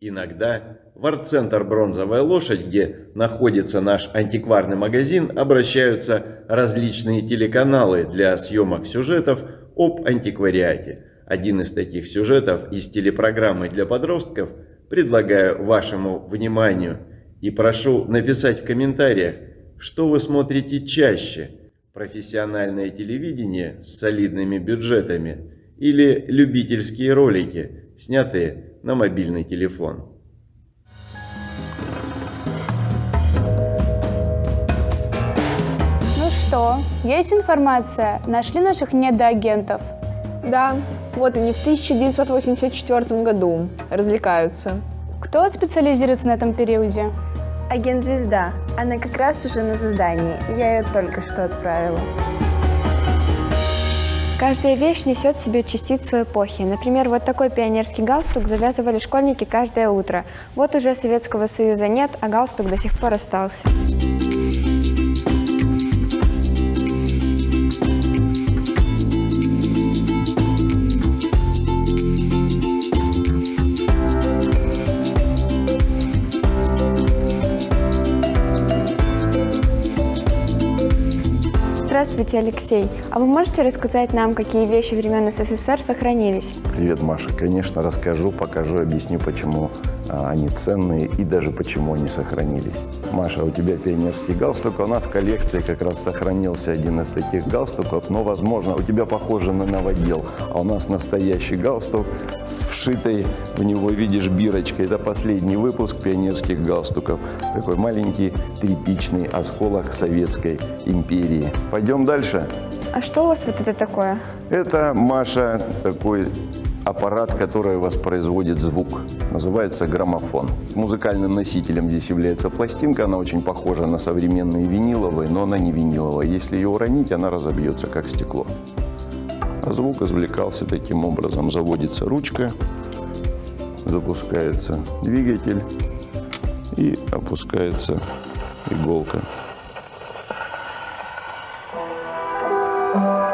Иногда в арт-центр «Бронзовая лошадь», где находится наш антикварный магазин, обращаются различные телеканалы для съемок сюжетов об антиквариате. Один из таких сюжетов из телепрограммы для подростков предлагаю вашему вниманию и прошу написать в комментариях, что вы смотрите чаще – профессиональное телевидение с солидными бюджетами или любительские ролики, снятые на мобильный телефон. Ну что, есть информация? Нашли наших недоагентов? Да, вот они в 1984 году развлекаются. Кто специализируется на этом периоде? Агент Звезда. Она как раз уже на задании. Я ее только что отправила. Каждая вещь несет в себе частицу эпохи. Например, вот такой пионерский галстук завязывали школьники каждое утро. Вот уже Советского Союза нет, а галстук до сих пор остался. Здравствуйте, Алексей. А вы можете рассказать нам, какие вещи времен СССР сохранились? Привет, Маша. Конечно, расскажу, покажу, объясню, почему они ценные и даже почему они сохранились. Маша, у тебя пионерский галстук. У нас в коллекции как раз сохранился один из таких галстуков, но, возможно, у тебя похоже на новодел. А у нас настоящий галстук с вшитой в него, видишь, бирочкой. Это последний выпуск пионерских галстуков. Такой маленький тряпичный осколок Советской империи. Пойдем дальше. А что у вас вот это такое? Это, Маша, такой аппарат, который воспроизводит звук. Называется граммофон. Музыкальным носителем здесь является пластинка. Она очень похожа на современные виниловые, но она не виниловая. Если ее уронить, она разобьется, как стекло. А звук извлекался таким образом. Заводится ручка, запускается двигатель и опускается иголка. Темная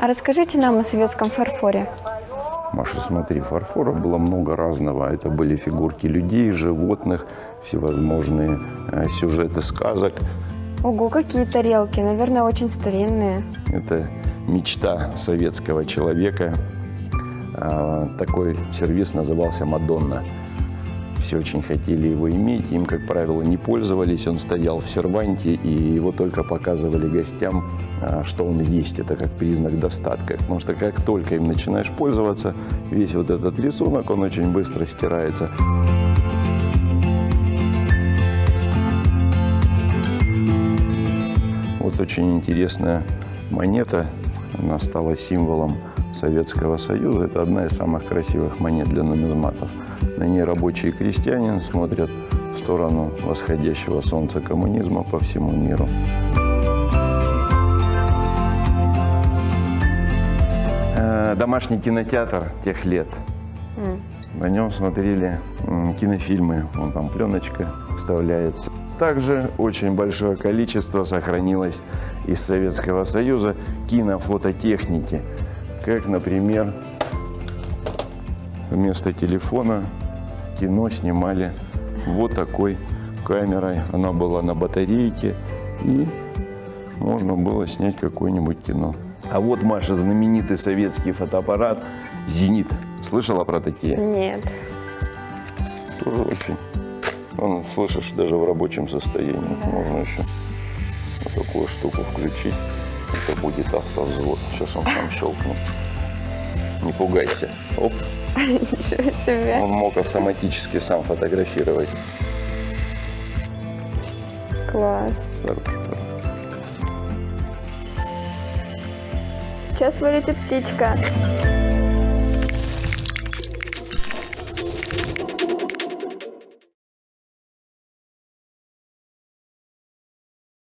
А расскажите нам о советском фарфоре. Маша, смотри, фарфора было много разного. Это были фигурки людей, животных, всевозможные э, сюжеты сказок. Ого, какие тарелки, наверное, очень старинные. Это мечта советского человека. А, Такой сервис назывался «Мадонна». Все очень хотели его иметь, им, как правило, не пользовались. Он стоял в серванте, и его только показывали гостям, а, что он есть. Это как признак достатка. Потому что как только им начинаешь пользоваться, весь вот этот рисунок, он очень быстро стирается. Вот очень интересная монета. Она стала символом Советского Союза. Это одна из самых красивых монет для нумизматов. На ней рабочие и крестьянин смотрят в сторону восходящего солнца коммунизма по всему миру. Э, Домашний кинотеатр тех лет. На нем смотрели кинофильмы. Вон там пленочка вставляется. Также очень большое количество сохранилось из Советского Союза кинофототехники. Как, например, вместо телефона кино снимали вот такой камерой. Она была на батарейке и можно было снять какое-нибудь кино. А вот, Маша, знаменитый советский фотоаппарат «Зенит». Слышала про такие? Нет. Тоже очень. Он, слышишь, даже в рабочем состоянии. Можно еще вот такую штуку включить. Это будет автовзвод. Сейчас он сам щелкнет. Не пугайся. Оп. Ничего себе. Он мог автоматически сам фотографировать. Класс. Сейчас вылетит птичка.